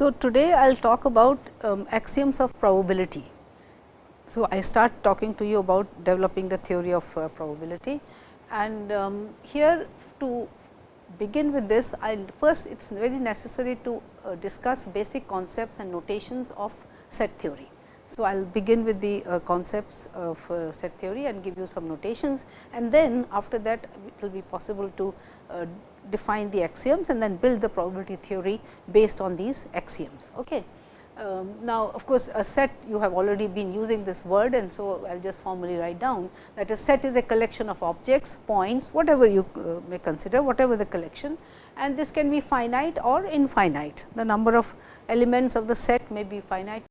So, today I will talk about um, axioms of probability. So, I start talking to you about developing the theory of uh, probability and um, here to begin with this I will first it is very necessary to uh, discuss basic concepts and notations of set theory. So, I will begin with the uh, concepts of uh, set theory and give you some notations and then after that it will be possible to uh, define the axioms and then build the probability theory based on these axioms. Okay. Um, now, of course, a set you have already been using this word and so I will just formally write down that a set is a collection of objects, points, whatever you uh, may consider, whatever the collection and this can be finite or infinite. The number of elements of the set may be finite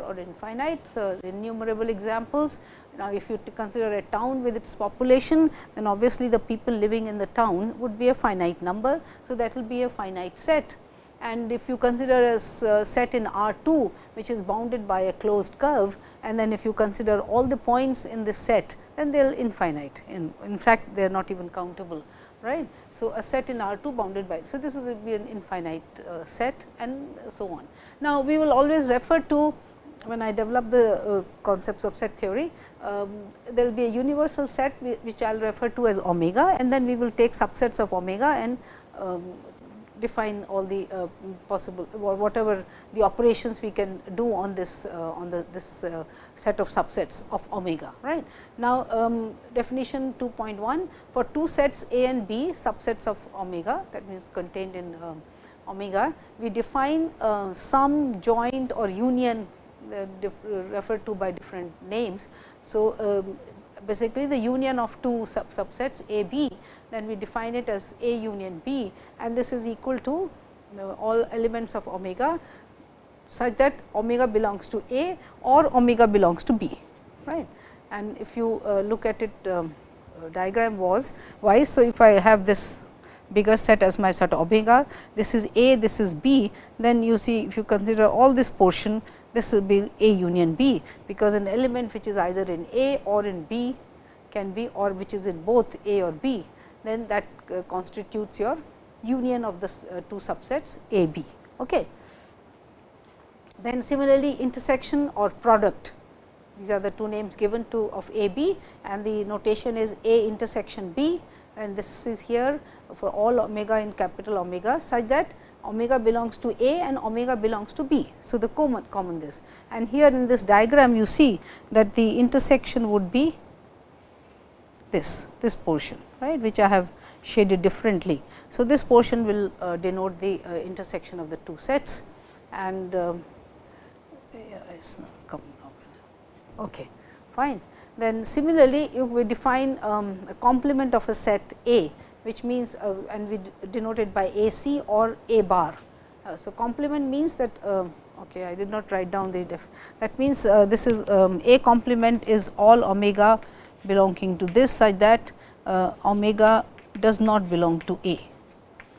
or infinite, so innumerable examples. Now, if you consider a town with its population, then obviously, the people living in the town would be a finite number. So, that will be a finite set and if you consider a set in R 2, which is bounded by a closed curve and then if you consider all the points in this set, then they will infinite. In, in fact, they are not even countable. right? So, a set in R 2 bounded by. So, this will be an infinite uh, set and so on. Now, we will always refer to when I develop the uh, concepts of set theory, um, there will be a universal set which I will refer to as omega and then we will take subsets of omega and um, define all the uh, possible or whatever the operations we can do on this uh, on the this uh, set of subsets of omega right. Now, um, definition 2.1 for two sets A and B subsets of omega that means contained in um, omega we define uh, sum joint or union uh, referred to by different names. So, um, basically the union of two sub subsets A B, then we define it as A union B and this is equal to all elements of omega such that omega belongs to A or omega belongs to B. right? And if you uh, look at it um, uh, diagram was why. So, if I have this bigger set as my set omega, this is A, this is B, then you see if you consider all this portion this will be A union B, because an element which is either in A or in B can be or which is in both A or B, then that uh, constitutes your union of the uh, two subsets A B. Okay. Then similarly, intersection or product these are the two names given to of A B and the notation is A intersection B and this is here for all omega in capital omega such that omega belongs to A and omega belongs to B. So, the common common this and here in this diagram you see that the intersection would be this this portion right which I have shaded differently. So, this portion will uh, denote the uh, intersection of the two sets and uh, okay fine. Then similarly, if we define um, a complement of a set A which means uh, and we denote it by A c or A bar. Uh, so, complement means that uh, okay, I did not write down the def that means uh, this is um, A complement is all omega belonging to this such that uh, omega does not belong to A.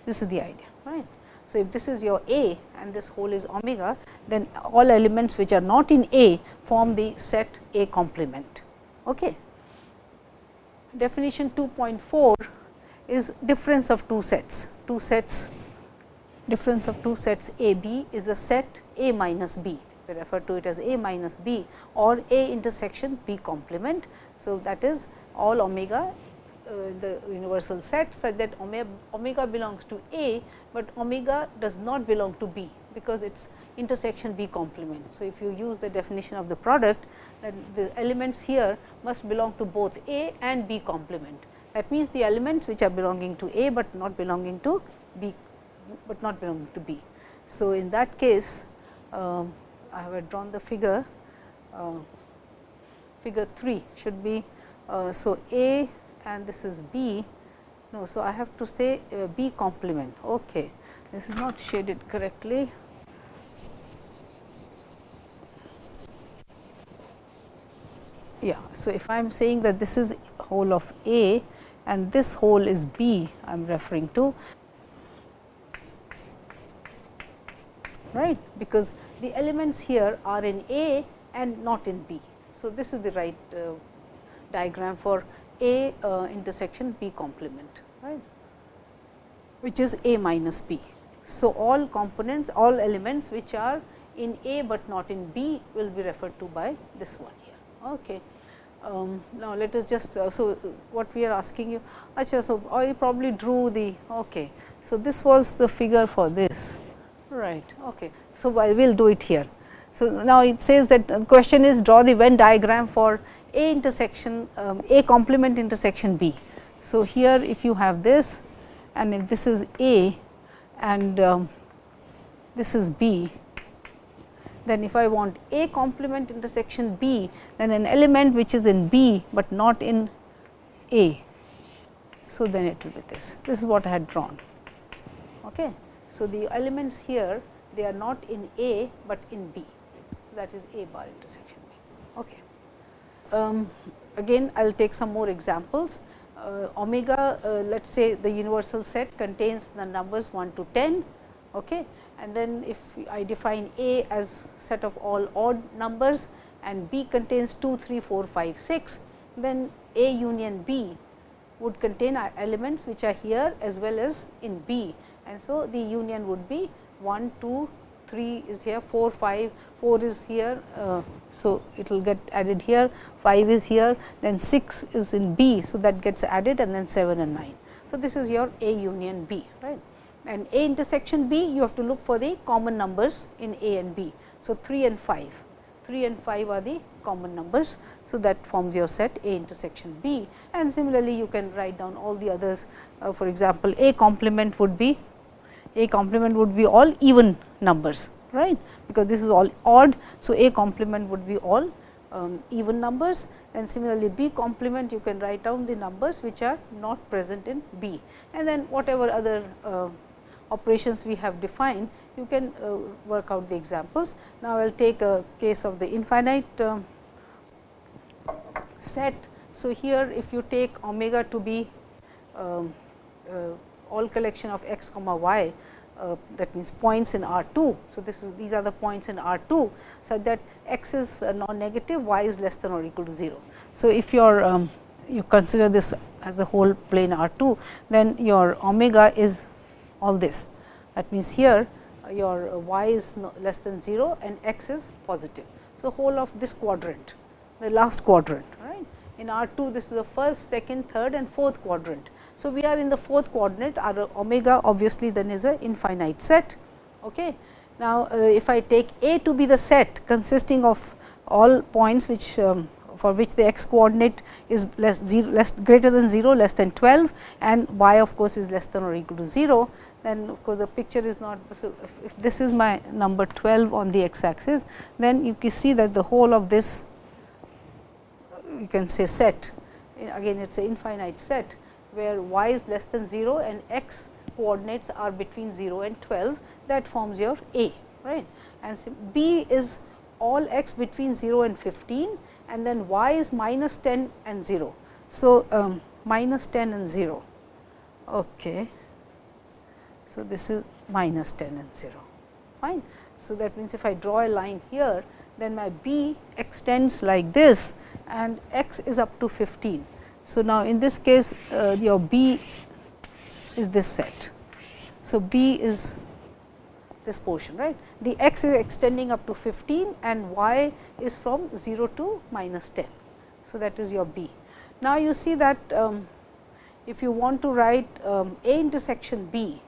This is the idea right. So, if this is your A and this whole is omega then all elements which are not in A form the set A complement. Okay. Definition 2.4 is difference of two sets. Two sets difference of two sets A B is the set A minus B. We refer to it as A minus B or A intersection B complement. So, that is all omega uh, the universal set such that omega, omega belongs to A, but omega does not belong to B, because it is intersection B complement. So, if you use the definition of the product then the elements here must belong to both A and B complement. That means, the elements which are belonging to A, but not belonging to B, but not belonging to B. So, in that case, um, I have drawn the figure, uh, figure 3 should be, uh, so A and this is B. No, so I have to say uh, B complement. Okay. This is not shaded correctly. Yeah. So, if I am saying that this is whole of A and this whole is B I am referring to right because the elements here are in A and not in B. So, this is the right uh, diagram for A uh, intersection B complement right which is A minus B. So, all components all elements which are in A, but not in B will be referred to by this one here. Okay. Um, now, let us just uh, so what we are asking you achha, so I probably drew the okay. So, this was the figure for this right okay. So, I will do it here. So, now it says that the question is draw the Venn diagram for A intersection um, A complement intersection B. So, here if you have this and if this is A and um, this is B then if I want A complement intersection B, then an element which is in B, but not in A. So, then it will be this. This is what I had drawn. Okay. So, the elements here they are not in A, but in B that is A bar intersection B. Okay. Um, again I will take some more examples. Uh, omega uh, let us say the universal set contains the numbers 1 to 10. Okay and then if I define A as set of all odd numbers and B contains 2, 3, 4, 5, 6, then A union B would contain elements which are here as well as in B. And so, the union would be 1, 2, 3 is here, 4, 5, 4 is here. Uh, so, it will get added here, 5 is here, then 6 is in B. So, that gets added and then 7 and 9. So, this is your A union B, right and A intersection B you have to look for the common numbers in A and B. So, 3 and 5, 3 and 5 are the common numbers. So, that forms your set A intersection B and similarly you can write down all the others uh, for example, A complement would be A complement would be all even numbers right because this is all odd. So, A complement would be all um, even numbers and similarly B complement you can write down the numbers which are not present in B and then whatever other uh, operations we have defined, you can uh, work out the examples. Now, I will take a case of the infinite uh, set. So, here if you take omega to be um, uh, all collection of x comma y uh, that means points in R 2. So, this is these are the points in R 2 such that x is non negative y is less than or equal to 0. So, if your um, you consider this as the whole plane R 2 then your omega is all this. That means, here uh, your uh, y is less than 0 and x is positive. So, whole of this quadrant, the last quadrant, right. In R 2, this is the first, second, third and fourth quadrant. So, we are in the fourth quadrant, our omega obviously then is a infinite set. Okay. Now, uh, if I take A to be the set consisting of all points which um, for which the x coordinate is less 0 less greater than 0 less than 12 and y of course is less than or equal to 0 then of course, the picture is not. So, if, if this is my number 12 on the x axis, then you can see that the whole of this you can say set again it is an infinite set where y is less than 0 and x coordinates are between 0 and 12 that forms your A right and so B is all x between 0 and 15 and then y is minus 10 and 0. So, um, minus 10 and 0 okay. So, this is minus 10 and 0 fine. So, that means if I draw a line here then my b extends like this and x is up to 15. So, now in this case uh, your b is this set. So, b is this portion right. The x is extending up to 15 and y is from 0 to minus 10. So, that is your b. Now, you see that um, if you want to write um, a intersection b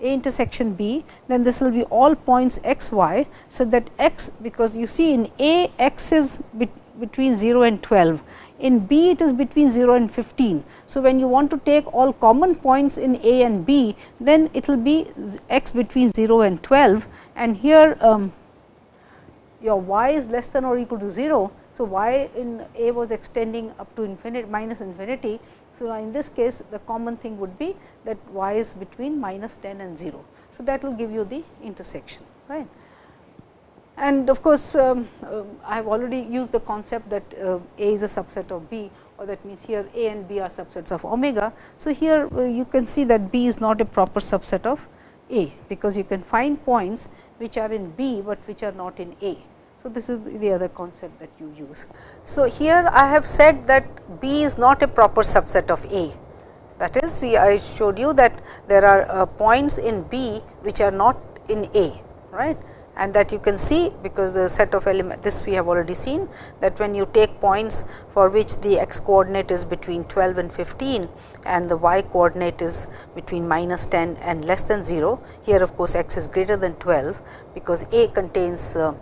a intersection B, then this will be all points x y. So, that x because you see in A x is be between 0 and 12, in B it is between 0 and 15. So, when you want to take all common points in A and B, then it will be x between 0 and 12 and here um, your y is less than or equal to 0. So, y in A was extending up to infinity minus infinity so, in this case the common thing would be that y is between minus 10 and 0. So, that will give you the intersection right. And of course, um, uh, I have already used the concept that uh, A is a subset of B or that means here A and B are subsets of omega. So, here uh, you can see that B is not a proper subset of A, because you can find points which are in B, but which are not in A. So, this is the other concept that you use. So, here I have said that B is not a proper subset of A That is we I showed you that there are uh, points in B which are not in A right and that you can see because the set of element this we have already seen that when you take points for which the x coordinate is between 12 and 15 and the y coordinate is between minus 10 and less than 0 here of course x is greater than 12 because a contains uh,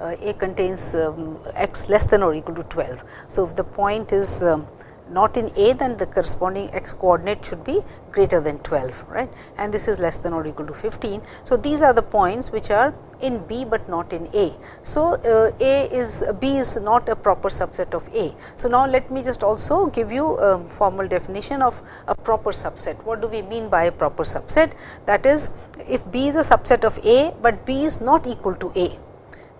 uh, a contains um, x less than or equal to 12. So, if the point is um, not in A then the corresponding x coordinate should be greater than 12 right and this is less than or equal to 15. So, these are the points which are in B, but not in A. So, uh, A is B is not a proper subset of A. So, now let me just also give you a formal definition of a proper subset. What do we mean by a proper subset? That is if B is a subset of A, but B is not equal to A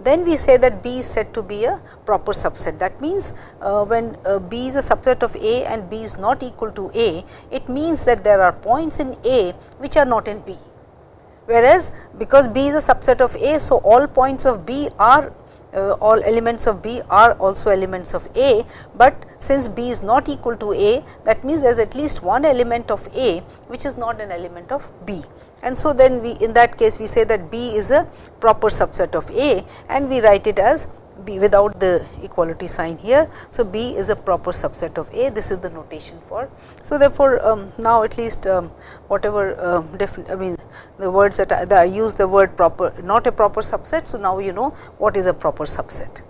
then we say that B is said to be a proper subset. That means, uh, when uh, B is a subset of A and B is not equal to A, it means that there are points in A which are not in B. Whereas, because B is a subset of A, so all points of B are uh, all elements of B are also elements of A, but since B is not equal to A that means there is at least one element of A which is not an element of B. And so, then we in that case we say that B is a proper subset of A and we write it as B without the equality sign here. So, B is a proper subset of A this is the notation for. So, therefore, um, now at least um, whatever um, I mean the words that I, that I use the word proper not a proper subset. So, now you know what is a proper subset.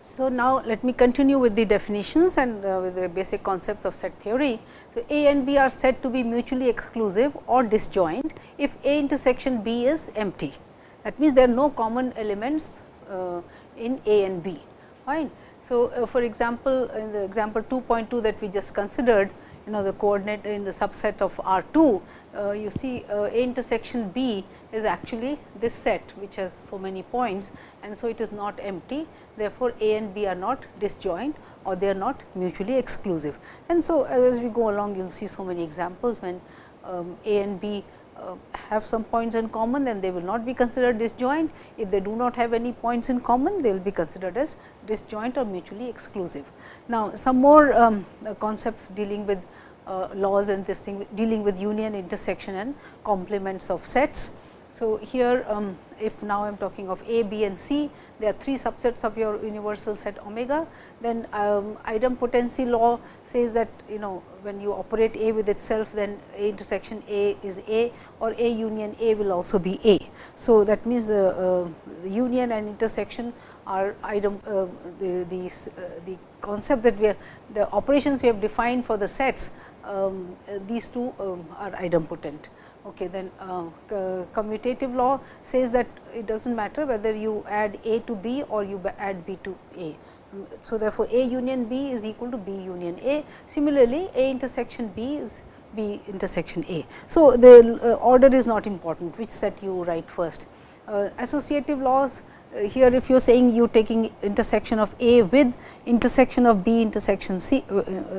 So, now let me continue with the definitions and uh, with the basic concepts of set theory. So, A and B are said to be mutually exclusive or disjoint if A intersection B is empty. That means, there are no common elements in A and B fine. So, uh, for example, in the example 2.2 that we just considered you know the coordinate in the subset of R 2 uh, you see A intersection B is actually this set which has so many points and so it is not empty therefore, A and B are not disjoint or they are not mutually exclusive. And so, as we go along you will see so many examples when um, A and B uh, have some points in common then they will not be considered disjoint. If they do not have any points in common they will be considered as disjoint or mutually exclusive. Now, some more um, uh, concepts dealing with uh, laws and this thing dealing with union, intersection and complements of sets. So, here um, if now I am talking of A, B and C, there are three subsets of your universal set omega, then um, idempotency law says that you know when you operate A with itself then A intersection A is A or A union A will also be A. So, that means the, uh, union and intersection are idem, uh, the, the, uh, the concept that we are the operations we have defined for the sets um, these two um, are idempotent. Okay, then uh, commutative law says that it does not matter whether you add A to B or you add B to A. So, therefore, A union B is equal to B union A. Similarly, A intersection B is B intersection A. So, the uh, order is not important which set you write first. Uh, associative laws uh, here if you are saying you taking intersection of A with intersection of B intersection C,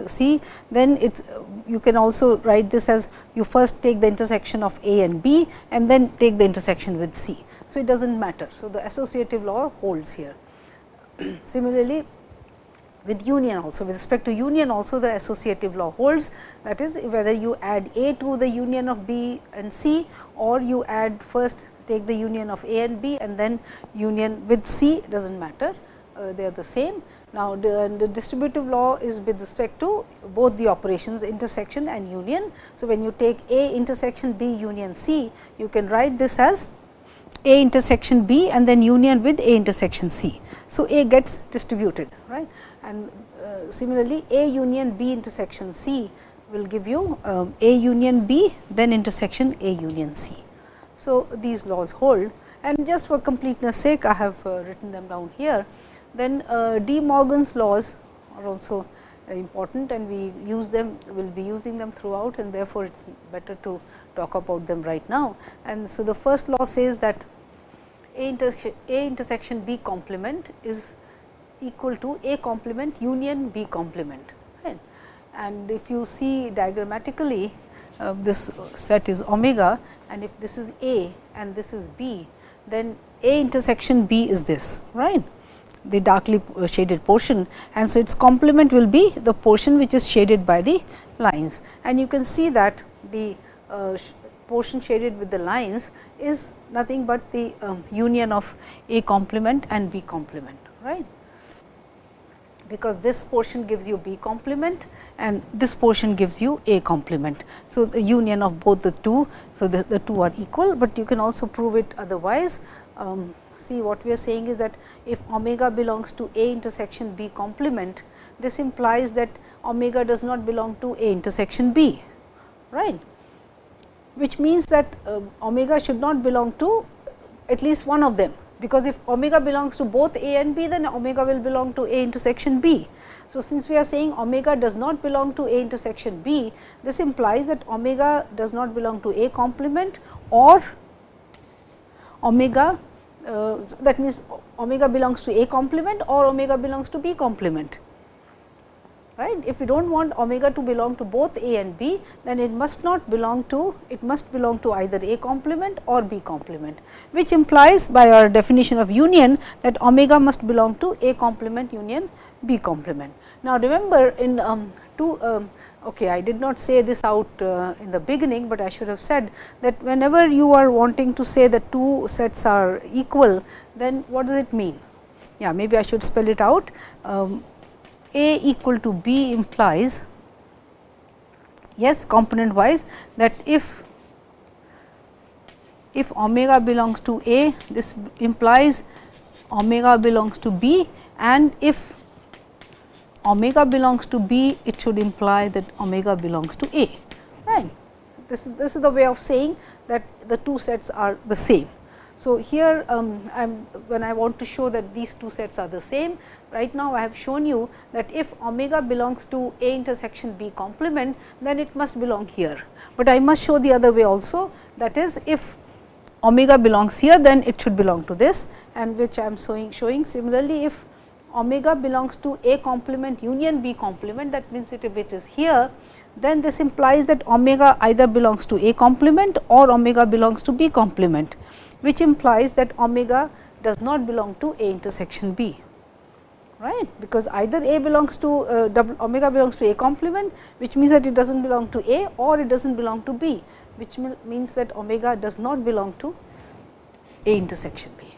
C then it you can also write this as you first take the intersection of A and B and then take the intersection with C. So, it does not matter. So, the associative law holds here. Similarly, with union also with respect to union also the associative law holds that is whether you add A to the union of B and C or you add first take the union of A and B and then union with C does not matter uh, they are the same. Now, the, the, distributive law is with respect to both the operations intersection and union. So, when you take A intersection B union C, you can write this as A intersection B and then union with A intersection C. So, A gets distributed right and uh, similarly, A union B intersection C will give you um, A union B then intersection A union C. So, these laws hold and just for completeness sake I have uh, written them down here. Then uh, De Morgan's laws are also uh, important and we use them will be using them throughout and therefore, it is better to talk about them right now. And so, the first law says that A, intersection, A intersection B complement is equal to A complement union B complement. Right? And if you see diagrammatically uh, this set is omega and if this is A and this is B, then A intersection B is this right the darkly shaded portion and so its complement will be the portion which is shaded by the lines and you can see that the uh, portion shaded with the lines is nothing but the um, union of A complement and B complement right because this portion gives you B complement and this portion gives you A complement. So, the union of both the two. So, the, the two are equal, but you can also prove it otherwise. Um, see what we are saying is that if omega belongs to A intersection B complement, this implies that omega does not belong to A intersection B, right which means that uh, omega should not belong to at least one of them, because if omega belongs to both A and B, then omega will belong to A intersection B. So, since we are saying omega does not belong to A intersection B, this implies that omega does not belong to A complement or omega uh, that means omega belongs to A complement or omega belongs to B complement right. If we do not want omega to belong to both A and B, then it must not belong to, it must belong to either A complement or B complement, which implies by our definition of union that omega must belong to A complement union B complement. Now, remember in um, two, um, okay, I did not say this out uh, in the beginning, but I should have said that whenever you are wanting to say that two sets are equal, then what does it mean? Yeah, maybe I should spell it out. Um, a equal to B implies yes component wise that if if omega belongs to A this implies omega belongs to B and if omega belongs to B it should imply that omega belongs to A right. This is this is the way of saying that the two sets are the same. So, here um, when I want to show that these two sets are the same, right now I have shown you that if omega belongs to A intersection B complement, then it must belong here. But I must show the other way also that is if omega belongs here, then it should belong to this and which I am showing, showing similarly if omega belongs to A complement union B complement that means it which is here, then this implies that omega either belongs to A complement or omega belongs to B complement which implies that omega does not belong to A intersection B right because either A belongs to uh, omega belongs to A complement which means that it does not belong to A or it does not belong to B which means that omega does not belong to A intersection B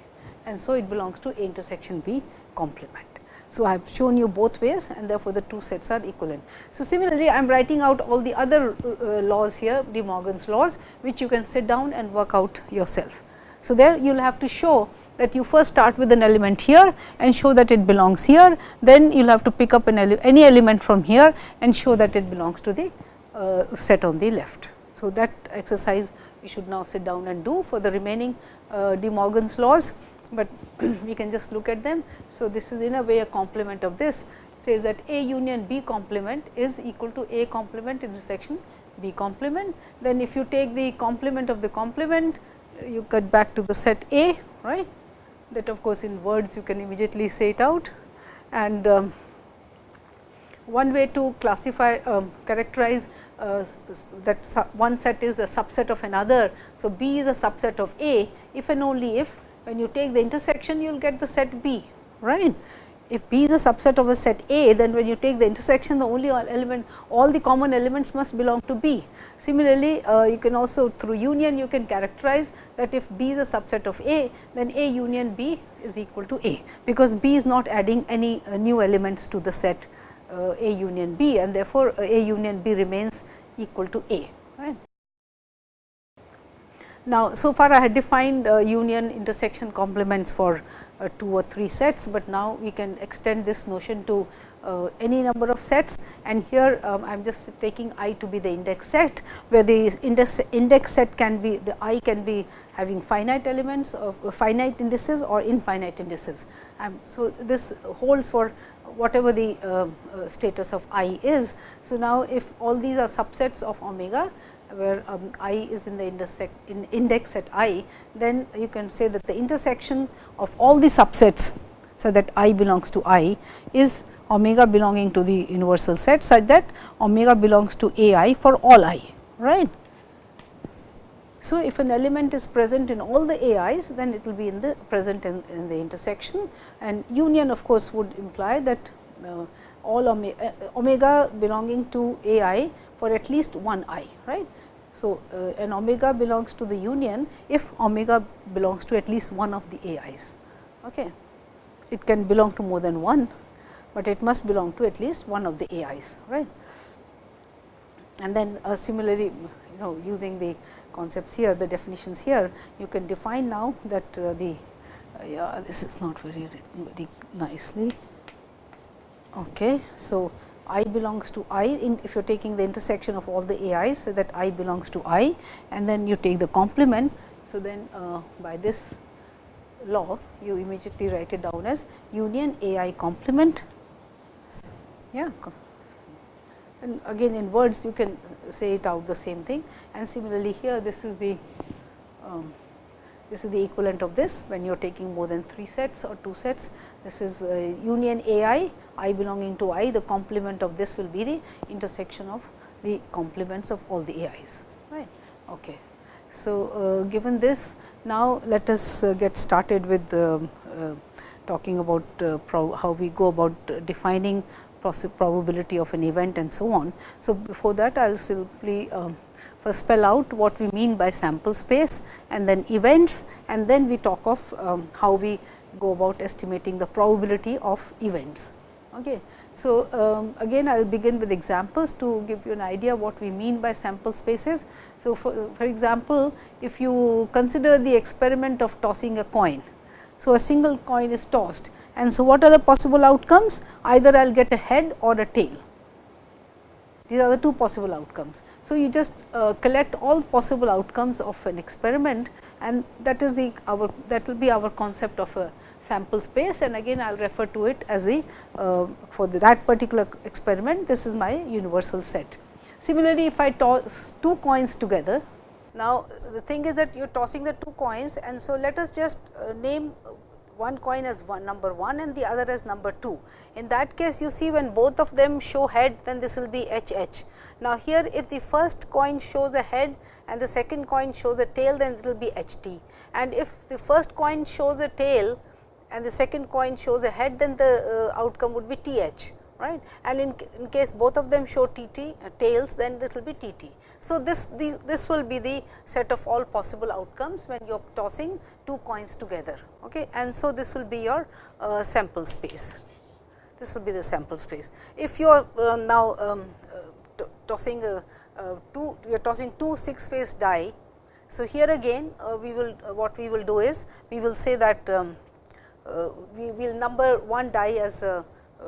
and so it belongs to A intersection B complement. So, I have shown you both ways and therefore, the two sets are equivalent. So, similarly, I am writing out all the other uh, laws here De Morgan's laws which you can sit down and work out yourself. So, there you will have to show that you first start with an element here and show that it belongs here, then you will have to pick up ele any element from here and show that it belongs to the uh, set on the left. So, that exercise we should now sit down and do for the remaining uh, De Morgan's laws, but we can just look at them. So, this is in a way a complement of this says that A union B complement is equal to A complement intersection B complement. Then if you take the complement of the complement you get back to the set A, right. That of course, in words you can immediately say it out and um, one way to classify um, characterize uh, that one set is a subset of another. So, B is a subset of A if and only if when you take the intersection you will get the set B right. If B is a subset of a set A then when you take the intersection the only element all the common elements must belong to B. Similarly, uh, you can also through union you can characterize that if B is a subset of A, then A union B is equal to A, because B is not adding any uh, new elements to the set uh, A union B and therefore, uh, A union B remains equal to A. Right. Now, so far I had defined union intersection complements for two or three sets, but now we can extend this notion to uh, any number of sets and here um, I am just taking i to be the index set, where the index, index set can be the i can be having finite elements of uh, finite indices or infinite indices. Um, so, this holds for whatever the uh, uh, status of i is. So, now if all these are subsets of omega where um, i is in the intersect in index set i, then you can say that the intersection of all the subsets. So, that i belongs to i is omega belonging to the universal set such that omega belongs to a i for all i right. So, if an element is present in all the A i's, then it will be in the present in, in the intersection and union of course, would imply that uh, all omega, uh, omega belonging to a i for at least one i, right. So, uh, an omega belongs to the union if omega belongs to at least one of the A i's. Okay. It can belong to more than one, but it must belong to at least one of the A i's, right. And then uh, similarly, you know using the concepts here, the definitions here, you can define now that uh, the uh, yeah, this is not very very nicely. Okay. So, i belongs to i in if you are taking the intersection of all the A i's, so that i belongs to i and then you take the complement. So, then uh, by this law you immediately write it down as union a i complement. Yeah. And again in words you can say it out the same thing and similarly here this is the um, this is the equivalent of this when you are taking more than 3 sets or 2 sets. This is uh, union A i, i belonging to i, the complement of this will be the intersection of the complements of all the A i's. Right. Okay. So, uh, given this now let us uh, get started with uh, talking about uh, how we go about defining probability of an event and so on. So, before that I will simply um, first spell out what we mean by sample space and then events and then we talk of um, how we go about estimating the probability of events. Okay. So, um, again I will begin with examples to give you an idea what we mean by sample spaces. So, for, for example, if you consider the experiment of tossing a coin. So, a single coin is tossed and so what are the possible outcomes? Either I will get a head or a tail. These are the two possible outcomes. So, you just uh, collect all possible outcomes of an experiment and that is the our that will be our concept of a sample space and again I will refer to it as the uh, for the, that particular experiment this is my universal set. Similarly, if I toss two coins together now the thing is that you are tossing the two coins and so let us just uh, name one coin as one number 1 and the other as number 2. In that case you see when both of them show head then this will be H H. Now, here if the first coin shows a head and the second coin shows a tail then it will be H T and if the first coin shows a tail and the second coin shows a head then the uh, outcome would be T H right and in, in case both of them show T T uh, tails then this will be T T. So, this, this, this will be the set of all possible outcomes when you are tossing two coins together okay. and so this will be your uh, sample space. This will be the sample space. If you are uh, now um, uh, tossing a, two, you are tossing two six face die. So, here again uh, we will uh, what we will do is we will say that um, uh, we will number one die as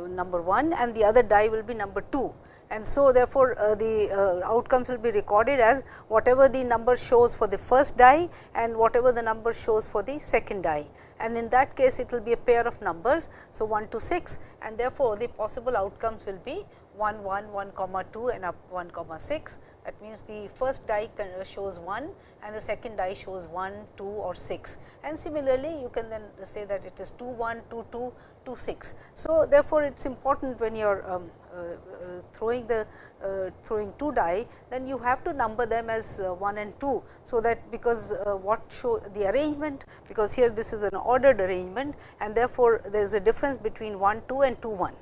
number 1 and the other die will be number 2 and so therefore, uh, the uh, outcomes will be recorded as whatever the number shows for the first die and whatever the number shows for the second die and in that case it will be a pair of numbers. So, 1 to 6 and therefore, the possible outcomes will be 1 1 1 comma 2 and up 1 comma 6 that means, the first die shows 1 and the second die shows 1, 2 or 6 and similarly you can then say that it is 2 1, 2 2, 2 6. So, therefore, it is important when you are um, uh, uh, throwing the uh, throwing two die, then you have to number them as 1 and 2. So, that because what show the arrangement, because here this is an ordered arrangement and therefore, there is a difference between 1 2 and 2 1.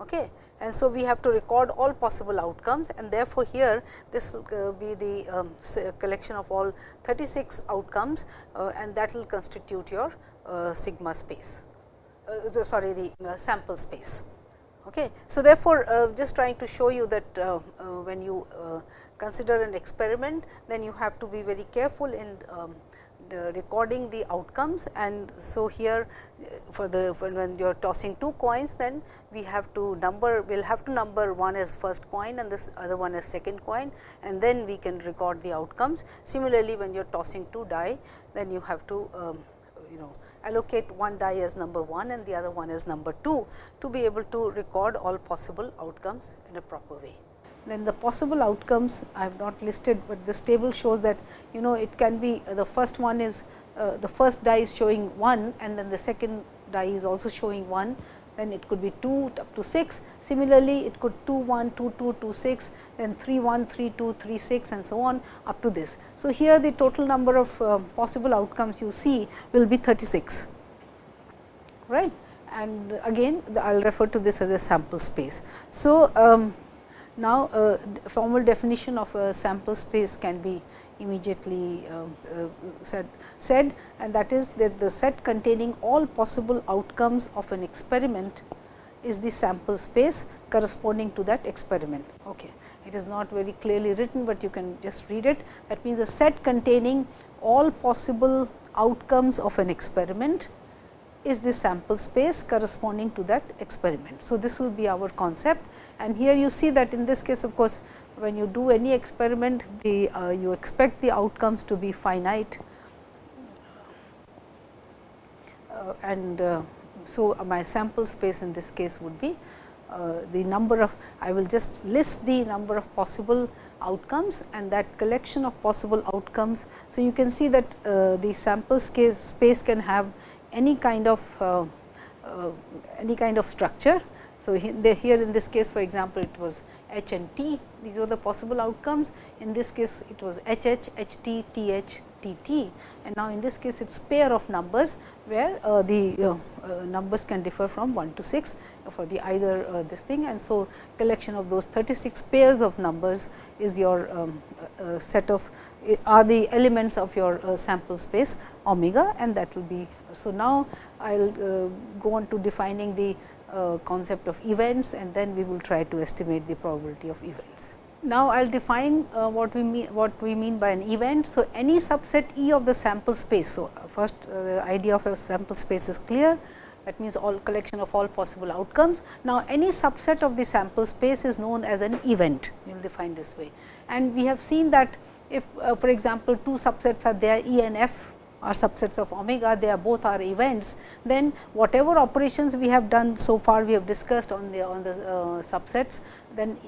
Okay. And so, we have to record all possible outcomes and therefore, here this will be the um, collection of all 36 outcomes uh, and that will constitute your uh, sigma space, uh, the, sorry the sample space. Okay. So, therefore, uh, just trying to show you that uh, uh, when you uh, consider an experiment, then you have to be very careful in um, recording the outcomes and so here uh, for the when you are tossing two coins then we have to number we will have to number one as first coin and this other one as second coin and then we can record the outcomes. Similarly, when you are tossing two die then you have to um, allocate one die as number 1 and the other one as number 2 to be able to record all possible outcomes in a proper way. Then the possible outcomes I have not listed, but this table shows that you know it can be uh, the first one is uh, the first die is showing 1 and then the second die is also showing 1 then it could be 2 up to 6. Similarly, it could 2 1, 2 2, 2 6, then 3 1, 3 2, 3 6 and so on up to this. So, here the total number of uh, possible outcomes you see will be 36, right. And again I will refer to this as a sample space. So, um, Now, uh, formal definition of a sample space can be immediately uh, uh, said, said and that is that the set containing all possible outcomes of an experiment is the sample space corresponding to that experiment. Okay. It is not very clearly written, but you can just read it. That means, the set containing all possible outcomes of an experiment is the sample space corresponding to that experiment. So, this will be our concept and here you see that in this case of course, when you do any experiment the uh, you expect the outcomes to be finite uh, and uh, so my sample space in this case would be uh, the number of I will just list the number of possible outcomes and that collection of possible outcomes. So, you can see that uh, the sample space can have any kind of uh, uh, any kind of structure. So, here in this case for example, it was H and T these are the possible outcomes in this case it was H H, H T, T H, T T and now in this case it is pair of numbers where uh, the uh, uh, numbers can differ from 1 to 6 for the either uh, this thing and so collection of those 36 pairs of numbers is your um, set of are the elements of your sample space omega and that will be so, now I will uh, go on to defining the uh, concept of events and then we will try to estimate the probability of events. Now, I will define uh, what we mean what we mean by an event. So, any subset E of the sample space. So, first the idea of a sample space is clear that means all collection of all possible outcomes. Now, any subset of the sample space is known as an event we will define this way and we have seen that if uh, for example, two subsets are there E and F are subsets of omega, they are both are events, then whatever operations we have done so far we have discussed on the on the uh, subsets, then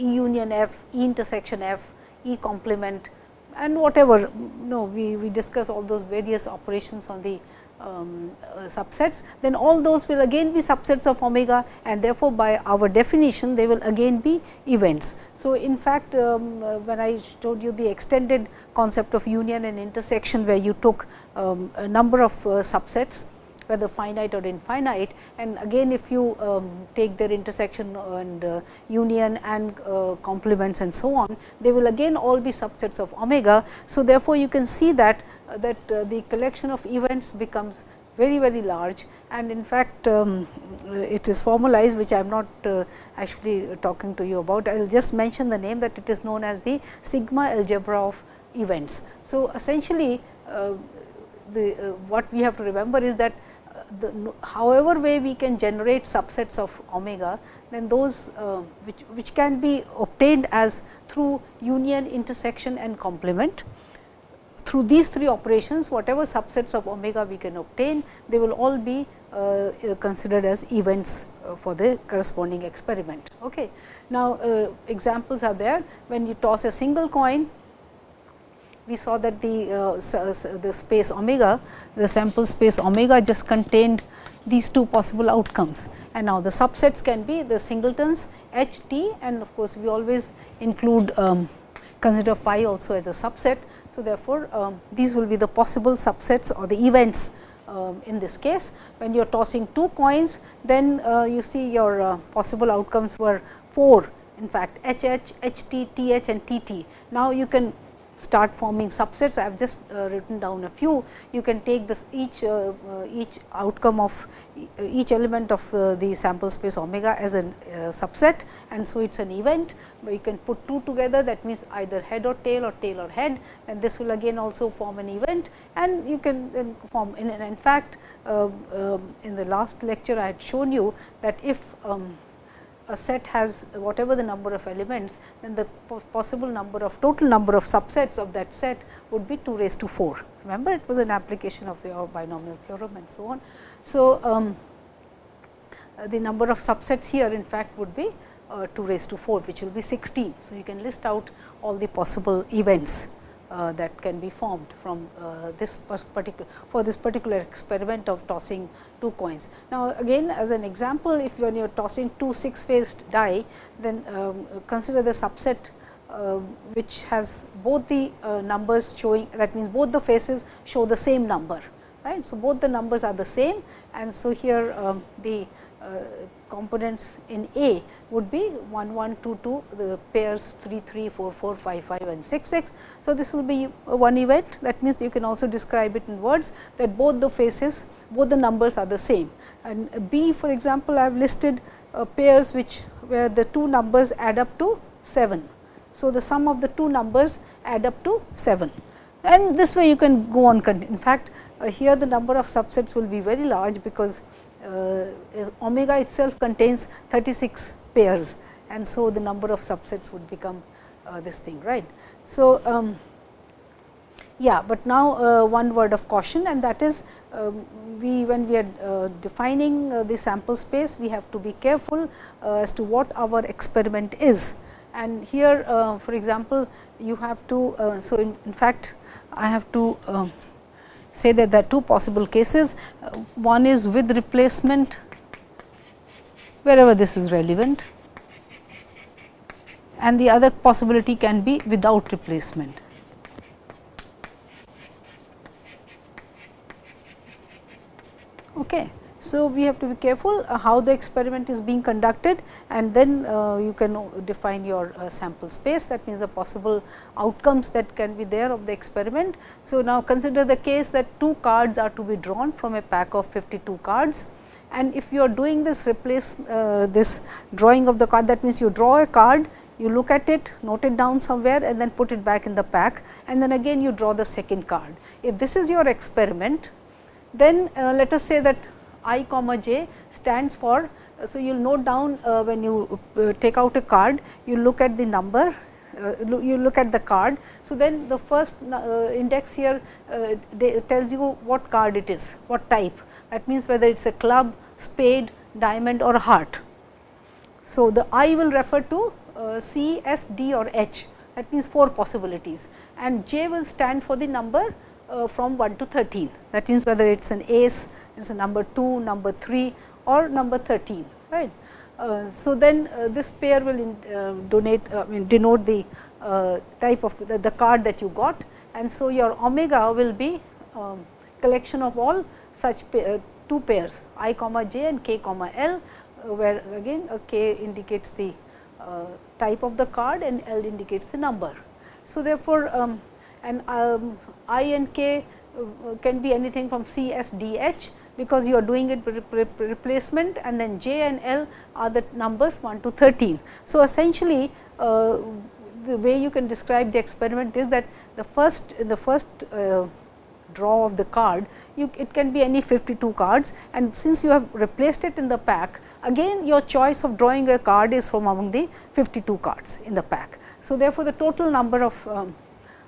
E union F, E intersection F, E complement and whatever no we, we discuss all those various operations on the um, uh, subsets, then all those will again be subsets of omega and therefore, by our definition they will again be events. So, in fact, um, uh, when I showed you the extended concept of union and intersection where you took um, a number of uh, subsets whether finite or infinite and again if you um, take their intersection and uh, union and uh, complements and so on, they will again all be subsets of omega. So, therefore, you can see that uh, that uh, the collection of events becomes very very large and in fact, um, it is formalized which I am not uh, actually talking to you about. I will just mention the name that it is known as the sigma algebra of events. So, essentially uh, the what we have to remember is that the however way we can generate subsets of omega then those which, which can be obtained as through union intersection and complement through these three operations whatever subsets of omega we can obtain they will all be uh, considered as events uh, for the corresponding experiment. Okay. Now, uh, examples are there when you toss a single coin we saw that the the space omega the sample space omega just contained these two possible outcomes and now the subsets can be the singletons h t and of course, we always include um, consider phi also as a subset so, therefore, um, these will be the possible subsets or the events um, in this case. When you are tossing two coins, then uh, you see your uh, possible outcomes were 4 in fact, H H, H T, T H and T T. Now, you can start forming subsets. I have just uh, written down a few. You can take this each uh, uh, each outcome of each element of the sample space omega as a subset and so it is an event. But you can put two together that means either head or tail or tail or head and this will again also form an event and you can then form in, in fact, uh, um, in the last lecture I had shown you that if um, a set has whatever the number of elements, then the possible number of total number of subsets of that set would be 2 raised to 4. Remember it was an application of the binomial theorem and so on. So, um, uh, the number of subsets here in fact would be uh, 2 raised to 4 which will be 16. So, you can list out all the possible events uh, that can be formed from uh, this particular for this particular experiment of tossing two coins. Now, again as an example if when you are tossing two 6 faced die then um, consider the subset uh, which has both the uh, numbers showing that means both the faces show the same number right. So, both the numbers are the same and so here um, the uh, components in A would be 1 1 2 2 the pairs 3 3 4 4 5 5 and 6 6. So, this will be one event that means you can also describe it in words that both the faces both the numbers are the same and B for example, I have listed uh, pairs which where the two numbers add up to 7. So, the sum of the two numbers add up to 7 and this way you can go on in fact, uh, here the number of subsets will be very large because omega itself contains 36 pairs and so the number of subsets would become uh, this thing right. So, um, yeah, but now uh, one word of caution and that is um, we when we are uh, defining uh, the sample space we have to be careful uh, as to what our experiment is and here for example you have to so in, in fact I have to um, say that there are two possible cases. Uh, one is with replacement wherever this is relevant and the other possibility can be without replacement. Okay. So, we have to be careful uh, how the experiment is being conducted and then uh, you can define your uh, sample space that means the possible outcomes that can be there of the experiment. So, now consider the case that two cards are to be drawn from a pack of 52 cards and if you are doing this replace uh, this drawing of the card that means you draw a card you look at it note it down somewhere and then put it back in the pack and then again you draw the second card. If this is your experiment then uh, let us say that i comma j stands for. So, you will note down uh, when you uh, take out a card, you look at the number, uh, you look at the card. So, then the first uh, index here uh, tells you what card it is, what type. That means, whether it is a club, spade, diamond or heart. So, the I will refer to uh, C, S, D or H that means 4 possibilities and J will stand for the number from 1 to 13 that means whether it is an ace, it is a number 2, number 3 or number 13 right. Uh, so, then uh, this pair will in, uh, donate I mean denote the uh, type of the, the, card that you got and so your omega will be um, collection of all such uh, two pairs i comma j and k comma l uh, where again k indicates the type of the card and l indicates the number. So, therefore, um, and um, i and k can be anything from C, S, D, H because you are doing it replacement and then j and l are the numbers 1 to 13. So, essentially uh, the way you can describe the experiment is that the first the first uh, draw of the card you it can be any 52 cards and since you have replaced it in the pack again your choice of drawing a card is from among the 52 cards in the pack. So, therefore, the total number of um,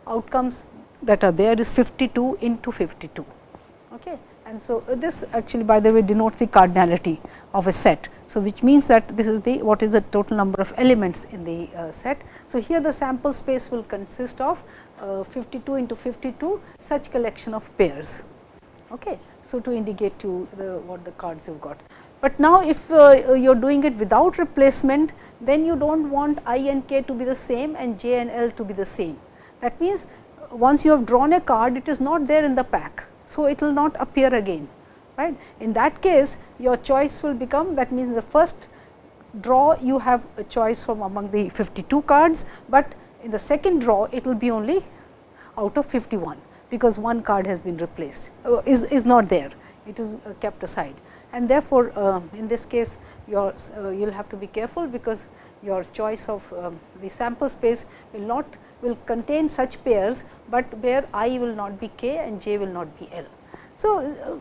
outcomes that are there is 52 into 52. Okay. And so, uh, this actually by the way denotes the cardinality of a set. So, which means that this is the what is the total number of elements in the uh, set. So, here the sample space will consist of uh, 52 into 52 such collection of pairs. Okay. So, to indicate to the what the cards you have got. But now, if uh, you are doing it without replacement, then you do not want i and k to be the same and j and l to be the same. That means, once you have drawn a card, it is not there in the pack so, it will not appear again right. In that case your choice will become that means the first draw you have a choice from among the 52 cards, but in the second draw it will be only out of 51 because one card has been replaced uh, is, is not there it is uh, kept aside and therefore, uh, in this case your uh, you will have to be careful because your choice of um, the sample space will not will contain such pairs, but where i will not be k and j will not be l. So, uh,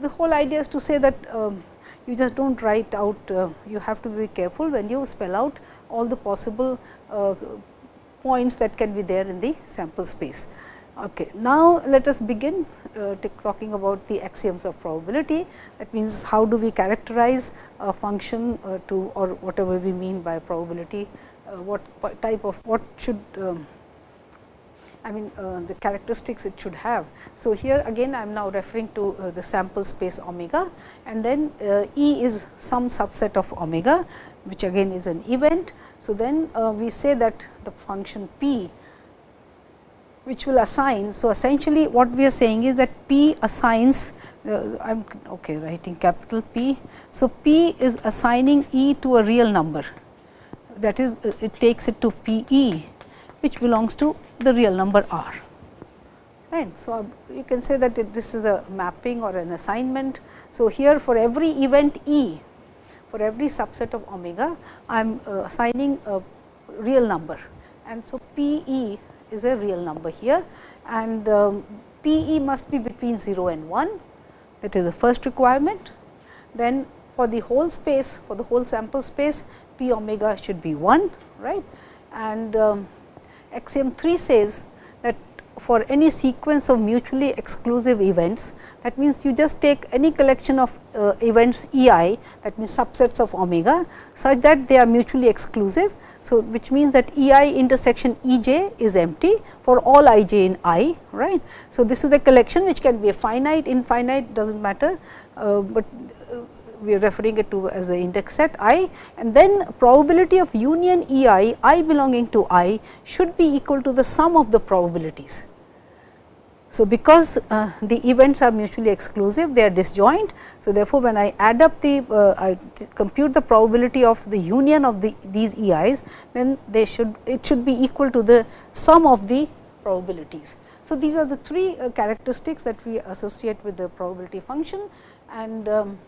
the whole idea is to say that um, you just do not write out, uh, you have to be careful when you spell out all the possible uh, points that can be there in the sample space. Okay. Now, let us begin uh, talking about the axioms of probability. That means, how do we characterize a function uh, to or whatever we mean by probability what type of what should um, I mean uh, the characteristics it should have. So, here again I am now referring to uh, the sample space omega and then uh, E is some subset of omega which again is an event. So, then uh, we say that the function p which will assign. So, essentially what we are saying is that P assigns uh, I am okay writing capital P. So, P is assigning E to a real number that is uh, it takes it to P E which belongs to the real number R. Right. So, uh, you can say that this is a mapping or an assignment. So, here for every event E for every subset of omega I am uh, assigning a real number and so P E is a real number here and um, P E must be between 0 and 1 that is the first requirement. Then for the whole space for the whole sample space p omega should be 1 right? And um, axiom 3 says that for any sequence of mutually exclusive events that means you just take any collection of uh, events E i that means subsets of omega such that they are mutually exclusive. So, which means that E i intersection E j is empty for all i j in i right. So, this is the collection which can be a finite infinite does not matter, uh, but uh, we are referring it to as the index set i and then probability of union E i, i belonging to i should be equal to the sum of the probabilities. So, because uh, the events are mutually exclusive, they are disjoint. So, therefore, when I add up the uh, I compute the probability of the union of the these EIs, then they should it should be equal to the sum of the probabilities. So, these are the three uh, characteristics that we associate with the probability function and um,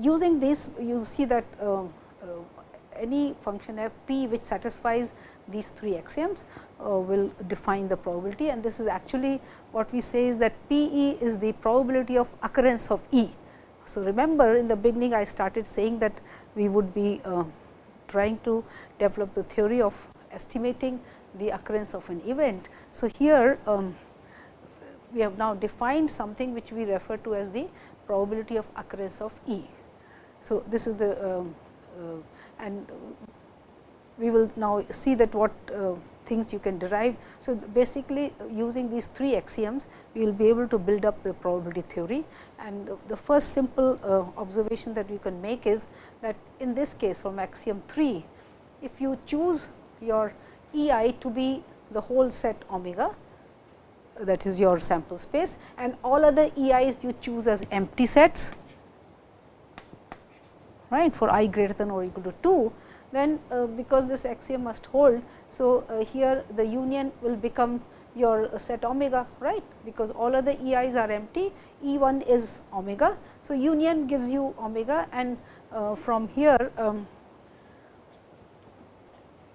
using this you see that uh, uh, any function f p which satisfies these three axioms uh, will define the probability and this is actually what we say is that P e is the probability of occurrence of E. So, remember in the beginning I started saying that we would be uh, trying to develop the theory of estimating the occurrence of an event. So, here um, we have now defined something which we refer to as the probability of occurrence of E. So, this is the um, uh, and we will now see that what uh, things you can derive. So, basically using these three axioms, we will be able to build up the probability theory and the first simple uh, observation that we can make is that in this case from axiom 3, if you choose your E i to be the whole set omega that is your sample space and all other E i's you choose as empty sets right for i greater than or equal to 2 then uh, because this axiom must hold. So, uh, here the union will become your set omega right because all other E i's are empty E 1 is omega. So, union gives you omega and uh, from here um,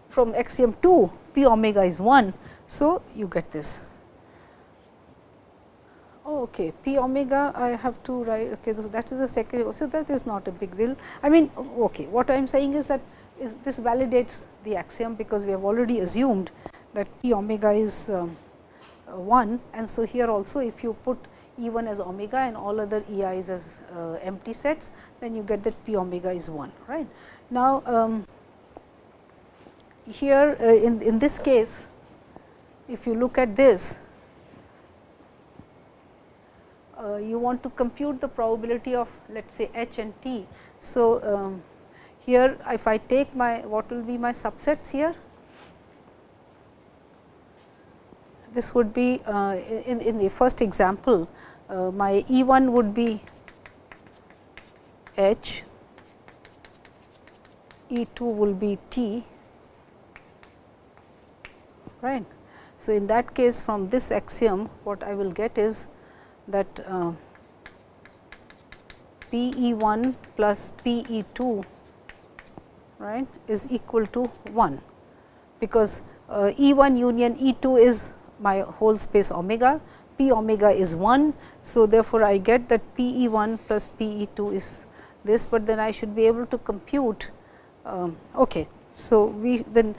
from axiom 2 p omega is 1. So, you get this. Oh, okay, p omega I have to write okay, so that is the second. So, that is not a big deal. I mean okay, what I am saying is that is this validates the axiom because we have already assumed that p omega is um, uh, 1 and so here also if you put E 1 as omega and all other E i's as uh, empty sets then you get that p omega is 1 right. Now, um, here uh, in, in this case if you look at this uh, you want to compute the probability of let us say h and t. So, um, here if I take my what will be my subsets here this would be uh, in, in the first example uh, my E 1 would be H, E 2 will be T right. So, in that case from this axiom what I will get is that uh, P E 1 plus P E 2 right is equal to 1 because uh, E 1 union E 2 is my whole space omega, p omega is 1. So, therefore, I get that p E 1 plus p E 2 is this, but then I should be able to compute. Um, okay. So, we then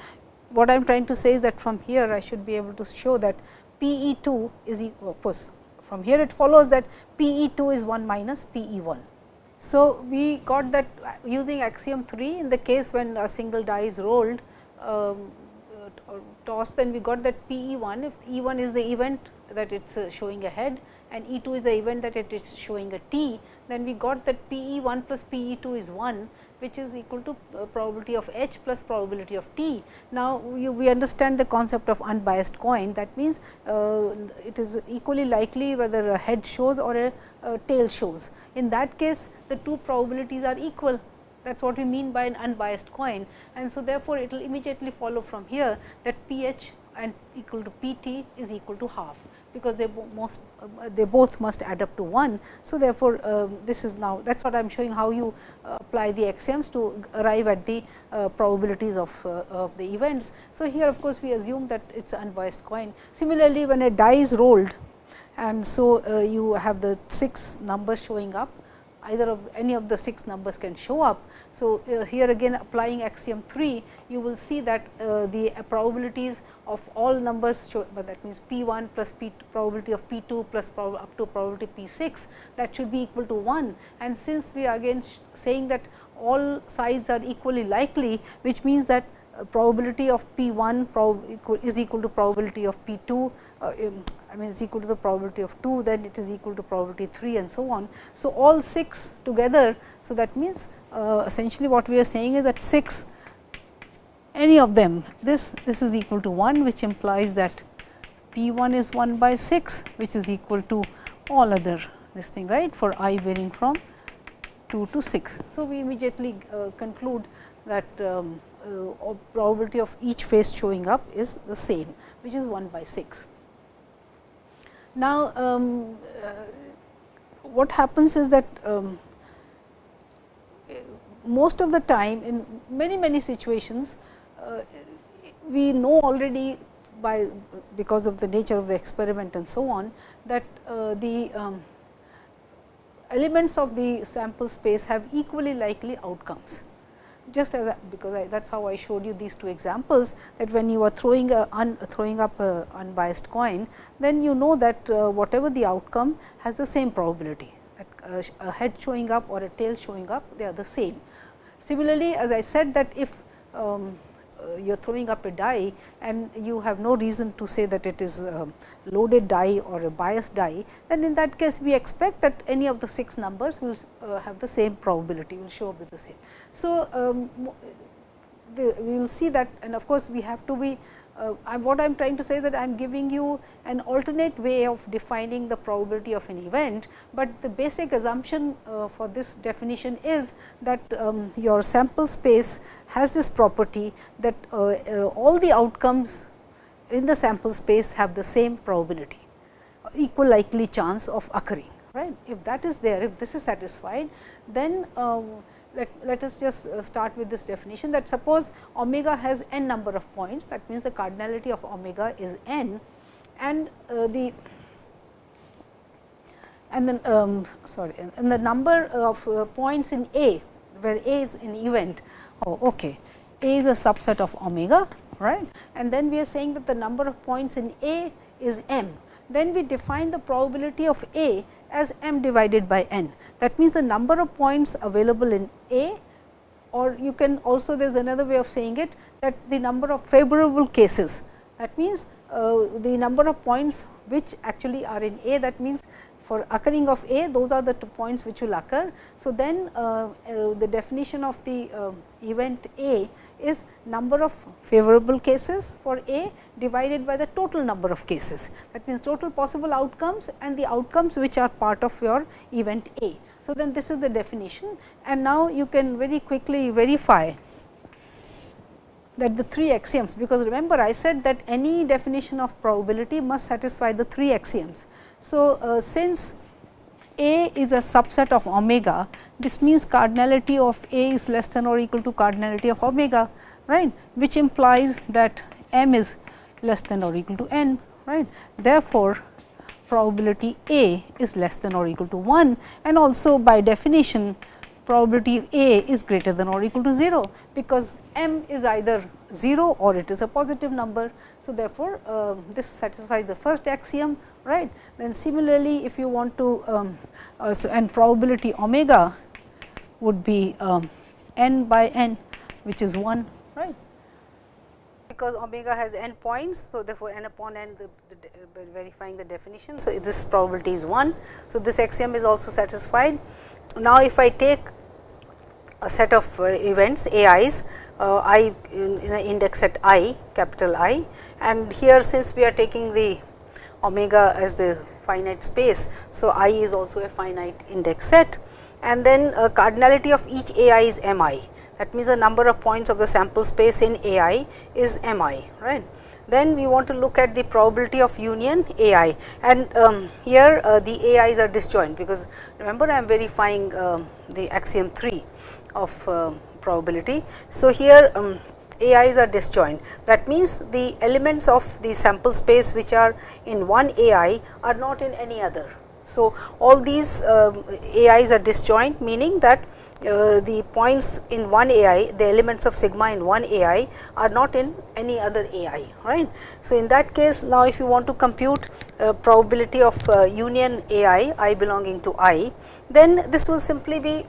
what I am trying to say is that from here I should be able to show that p E 2 is equal of course, from here it follows that p E 2 is 1 minus p E 1. So, we got that using axiom 3 in the case when a single die is rolled um, uh, tossed then we got that P E 1 if E 1 is the event that it is uh, showing ahead and E 2 is the event that it is showing a t, then we got that P E 1 plus P E 2 is 1 which is equal to uh, probability of h plus probability of t. Now, you, we understand the concept of unbiased coin that means, uh, it is equally likely whether a head shows or a, a tail shows. In that case the two probabilities are equal that is what we mean by an unbiased coin and so therefore, it will immediately follow from here that p h and equal to p t is equal to half because they most uh, they both must add up to 1. So, therefore, uh, this is now that is what I am showing how you uh, apply the axioms to arrive at the uh, probabilities of, uh, of the events. So, here of course, we assume that it is unbiased coin. Similarly, when a die is rolled and so uh, you have the 6 numbers showing up either of any of the 6 numbers can show up. So, here again applying axiom 3 you will see that the probabilities of all numbers show, but that means P 1 plus P probability of P 2 plus up to probability P 6 that should be equal to 1. And since we are again saying that all sides are equally likely, which means that uh, probability of P 1 is equal to probability of P 2 uh, I mean is equal to the probability of 2 then it is equal to probability 3 and so on. So, all 6 together. So, that means uh, essentially what we are saying is that 6 any of them this this is equal to 1 which implies that P 1 is 1 by 6 which is equal to all other this thing right for i varying from 2 to 6. So, we immediately uh, conclude that um, uh, probability of each face showing up is the same which is 1 by 6. Now, um, uh, what happens is that um, most of the time in many many situations uh, we know already by because of the nature of the experiment and so on that uh, the um, elements of the sample space have equally likely outcomes. Just as because that is how I showed you these two examples that when you are throwing a un, throwing up a unbiased coin, then you know that uh, whatever the outcome has the same probability that uh, a head showing up or a tail showing up they are the same. Similarly, as I said that if um, uh, you are throwing up a die and you have no reason to say that it is a loaded die or a biased die, then in that case we expect that any of the 6 numbers will uh, have the same probability, will show up with the same. So, um, we will see that and of course, we have to be uh, what I am trying to say that I am giving you an alternate way of defining the probability of an event, but the basic assumption uh, for this definition is that um, your sample space has this property that uh, uh all the outcomes in the sample space have the same probability, equal likely chance of occurring. Right? If that is there, if this is satisfied, then um, let, let us just uh, start with this definition that suppose omega has n number of points that means the cardinality of omega is n and uh, the and then um, sorry and the number of uh, points in A where A is an event oh okay A is a subset of omega right and then we are saying that the number of points in A is m. Then we define the probability of A as m divided by n that means, the number of points available in A or you can also there is another way of saying it that the number of favorable cases that means, uh, the number of points which actually are in A that means, for occurring of A those are the two points which will occur. So, then uh, uh, the definition of the uh, event A is number of favorable cases for A divided by the total number of cases. That means, total possible outcomes and the outcomes which are part of your event A. So, then this is the definition and now you can very quickly verify that the three axioms, because remember I said that any definition of probability must satisfy the three axioms. So, uh, since A is a subset of omega, this means cardinality of A is less than or equal to cardinality of omega, right, which implies that m is less than or equal to n, right. Therefore, probability A is less than or equal to 1 and also by definition probability A is greater than or equal to 0, because m is either 0 or it is a positive number. So, therefore, uh, this satisfies the first axiom right. Then similarly, if you want to um, uh, so and probability omega would be um, n by n which is 1 right because omega has n points. So, therefore, n upon n the, the verifying the definition. So, this probability is 1. So, this axiom is also satisfied. Now, if I take a set of uh, events A i's, uh, I in, in index set i capital I and here since we are taking the omega as the finite space. So, I is also a finite index set and then uh, cardinality of each AI is m i that means the number of points of the sample space in AI is m i right. Then we want to look at the probability of union AI and um, here uh, the A i's are disjoint because remember I am verifying uh, the axiom 3 of uh, probability. So, here um, A i's are disjoint that means the elements of the sample space which are in one AI are not in any other. So, all these um, A i's are disjoint meaning that uh, the points in one AI, the elements of sigma in one AI are not in any other AI, right. So, in that case now if you want to compute uh, probability of uh, union AI, I belonging to I, then this will simply be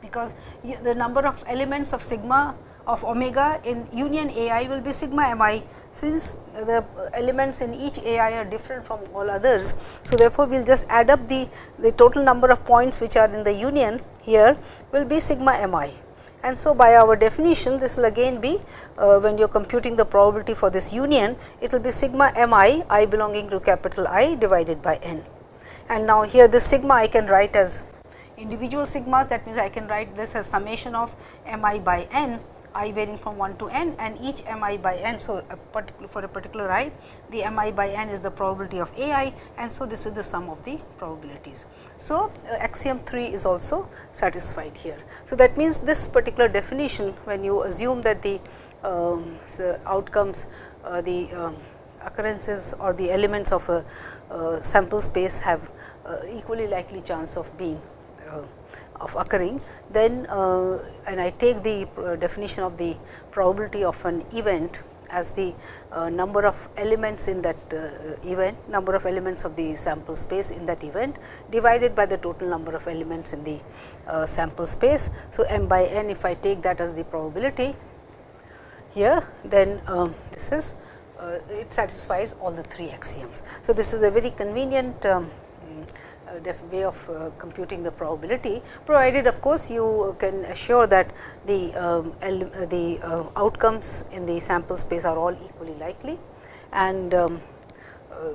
because the number of elements of sigma of omega in union AI will be sigma mi since the elements in each AI are different from all others. So, therefore, we will just add up the, the total number of points which are in the union here will be sigma mi. And so, by our definition this will again be uh, when you are computing the probability for this union it will be sigma mi i belonging to capital I divided by n. And now, here this sigma I can write as individual sigmas that means I can write this as summation of mi by n i varying from 1 to n and each m i by n. So, a for a particular i the m i by n is the probability of a i and so this is the sum of the probabilities. So, uh, axiom 3 is also satisfied here. So, that means this particular definition when you assume that the um, so outcomes uh, the um, occurrences or the elements of a uh, sample space have uh, equally likely chance of being uh, of occurring, then uh, and I take the uh, definition of the probability of an event as the uh, number of elements in that uh, event, number of elements of the sample space in that event divided by the total number of elements in the uh, sample space. So, m by n if I take that as the probability here, then um, this is uh, it satisfies all the three axioms. So, this is a very convenient um, way of uh, computing the probability provided of course, you can assure that the, um, uh, the uh, outcomes in the sample space are all equally likely and um, uh,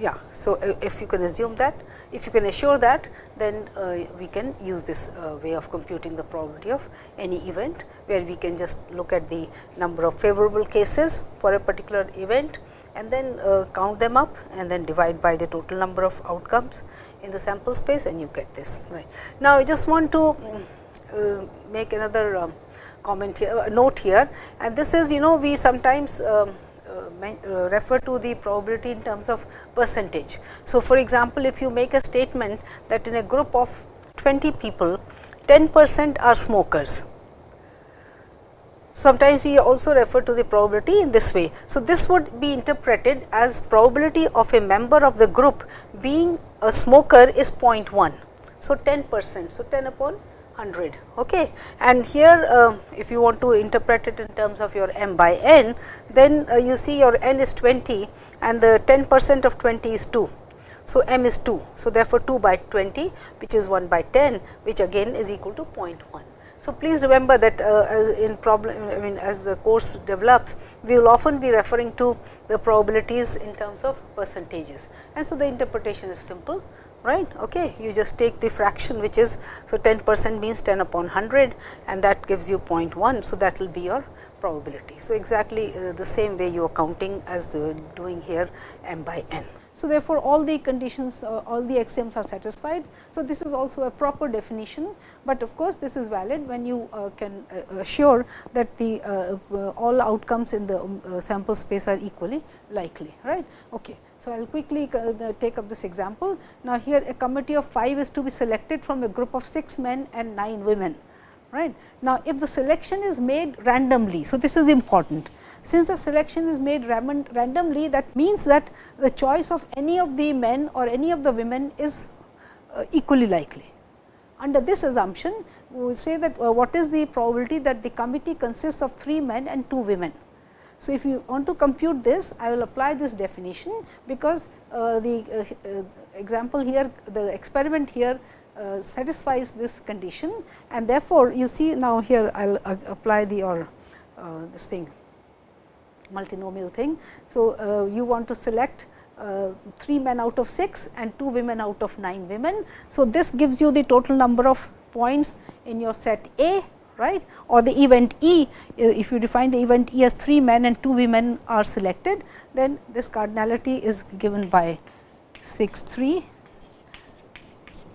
yeah. So, uh, if you can assume that if you can assure that then uh, we can use this way of computing the probability of any event where we can just look at the number of favorable cases for a particular event and then uh, count them up and then divide by the total number of outcomes in the sample space and you get this right. Now, I just want to uh, make another um, comment here uh, note here and this is you know we sometimes um, uh, uh, refer to the probability in terms of percentage. So, for example, if you make a statement that in a group of 20 people 10 percent are smokers Sometimes we also refer to the probability in this way. So, this would be interpreted as probability of a member of the group being a smoker is 0.1. So, 10 percent. So, 10 upon 100 okay. and here uh, if you want to interpret it in terms of your m by n then uh, you see your n is 20 and the 10 percent of 20 is 2. So, m is 2. So, therefore, 2 by 20 which is 1 by 10 which again is equal to 0.1. So, please remember that uh, in problem I mean as the course develops we will often be referring to the probabilities in terms of percentages. And so the interpretation is simple right? Okay you just take the fraction which is so 10 percent means 10 upon 100 and that gives you 0.1 so that will be your probability. So exactly uh, the same way you are counting as the doing here m by n so, therefore, all the conditions uh, all the axioms are satisfied. So, this is also a proper definition, but of course, this is valid when you uh, can uh, assure that the all outcomes in the um, sample space are equally likely right. Okay. So, I will quickly take up this example. Now, here a committee of 5 is to be selected from a group of 6 men and 9 women right. Now, if the selection is made randomly, so this is important since the selection is made randomly that means that the choice of any of the men or any of the women is uh, equally likely. Under this assumption we say that uh, what is the probability that the committee consists of 3 men and 2 women. So, if you want to compute this, I will apply this definition, because uh, the uh, uh, example here, the experiment here uh, satisfies this condition and therefore, you see now here I will apply the or this thing multinomial thing. So, you want to select 3 men out of 6 and 2 women out of 9 women. So, this gives you the total number of points in your set A right or the event E, if you define the event E as 3 men and 2 women are selected, then this cardinality is given by 6 3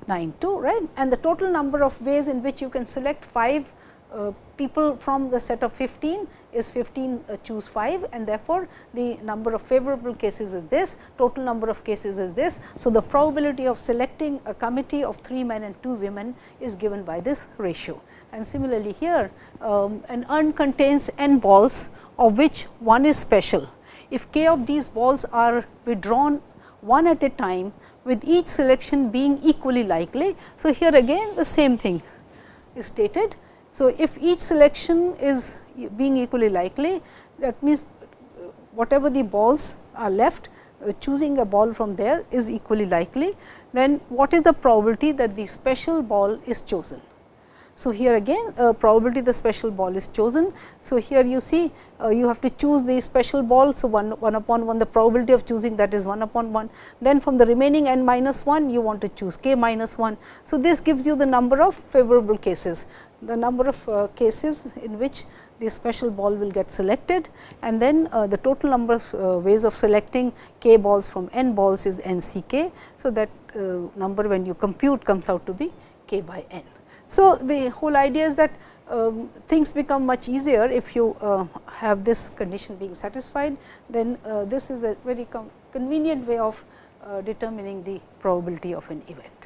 9 2 right and the total number of ways in which you can select 5 uh, people from the set of 15 is 15 uh, choose 5 and therefore, the number of favorable cases is this, total number of cases is this. So, the probability of selecting a committee of 3 men and 2 women is given by this ratio. And similarly, here um, an urn contains n balls of which one is special. If k of these balls are withdrawn one at a time with each selection being equally likely. So, here again the same thing is stated. So, if each selection is being equally likely that means whatever the balls are left uh, choosing a ball from there is equally likely, then what is the probability that the special ball is chosen. So, here again uh, probability the special ball is chosen. So, here you see uh, you have to choose the special ball. So, 1, 1 upon 1 the probability of choosing that is 1 upon 1. Then from the remaining n minus 1 you want to choose k minus 1. So, this gives you the number of favorable cases, the number of uh, cases in which the special ball will get selected and then uh, the total number of uh, ways of selecting k balls from n balls is n c k. So, that uh, number when you compute comes out to be k by n. So, the whole idea is that um, things become much easier if you uh, have this condition being satisfied, then uh, this is a very convenient way of determining the probability of an event.